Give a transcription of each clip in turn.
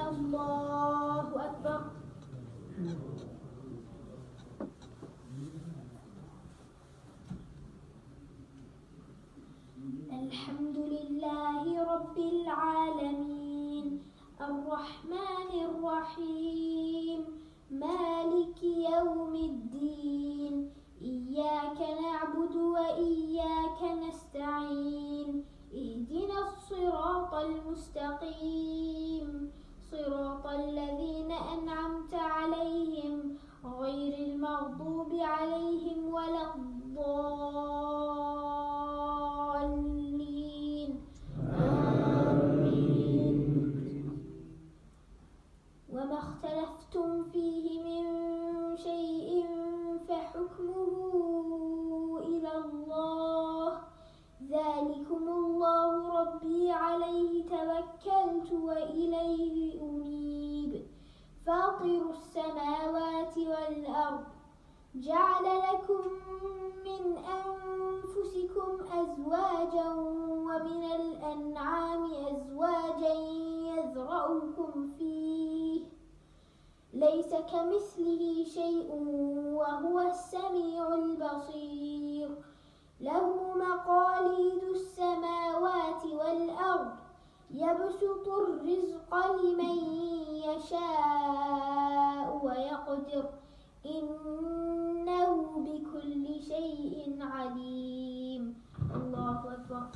الله أكبر. الحمد لله رب العالمين. الرحمن الرحيم. مالك يوم الدين. إياك نعبد وإياك نستعين. اهدنا الصراط المستقيم. صراط الذين أنعمت عليهم غير المغضوب عليهم ولا الضالين. آمين. وما اختلفتم فيه من شيء فحكمه إلى الله. ذلكم الله ربي عليه توكلت وإليه فاطر السماوات والأرض جعل لكم من أنفسكم أزواجا ومن الأنعام أزواجا يذرأكم فيه. ليس كمثله شيء وهو السميع البصير. له مقاليد السماوات والأرض يبسط الرزق لمن يشاء ويقدر. إنه بكل شيء عليم. الله أكبر.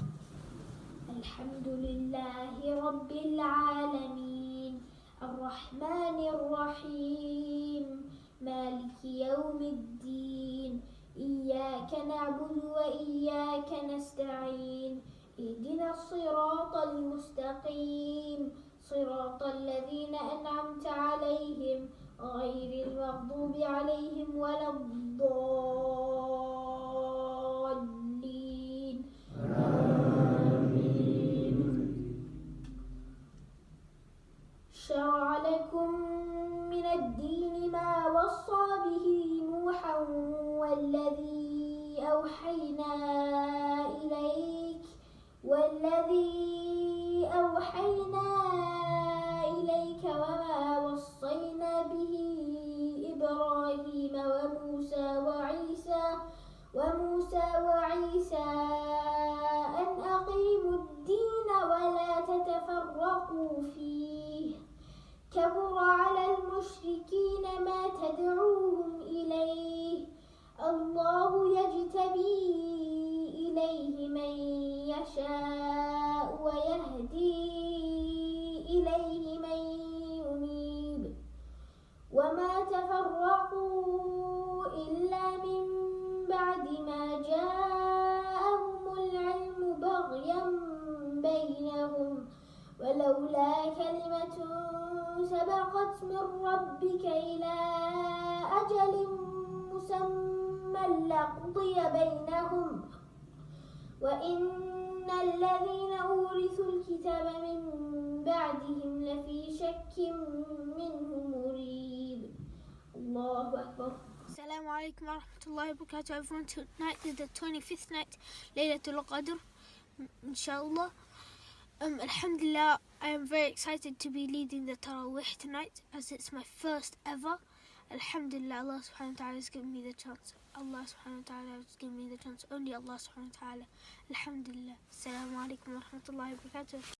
الحمد لله رب العالمين. الرحمن الرحيم. مالك يوم الدين. إياك نعبد وإياك نستعين. اهدنا الصراط المستقيم. صراط الذين أنعمت عليهم غير المغضوب عليهم ولا الضالين. شرع لكم من الدين ما وصى به نوحا والذي أوحينا إليك والذي أوحينا إليك وما وصينا به إبراهيم وموسى وعيسى وموسى وعيسى أن أقيموا الدين ولا تتفرقوا فيه. سبقت من ربك إلى أجل مسمى لقضي بينهم. وإن الذين أورثوا الكتاب من بعدهم لفي شك منه مريب. الله أكبر. السلام عليكم ورحمة الله وبركاته. Everyone tonight is the 25th night ليلة القدر inshallah um, Alhamdulillah I am very excited to be leading the Tarawih tonight as it's my first ever. Alhamdulillah Allah subhanahu wa ta'ala has given me the chance. Allah subhanahu wa ta'ala has given me the chance. Only Allah subhanahu wa ta'ala. Alhamdulillah. Assalamu alaikum wa rahmatullahi wa barakatuh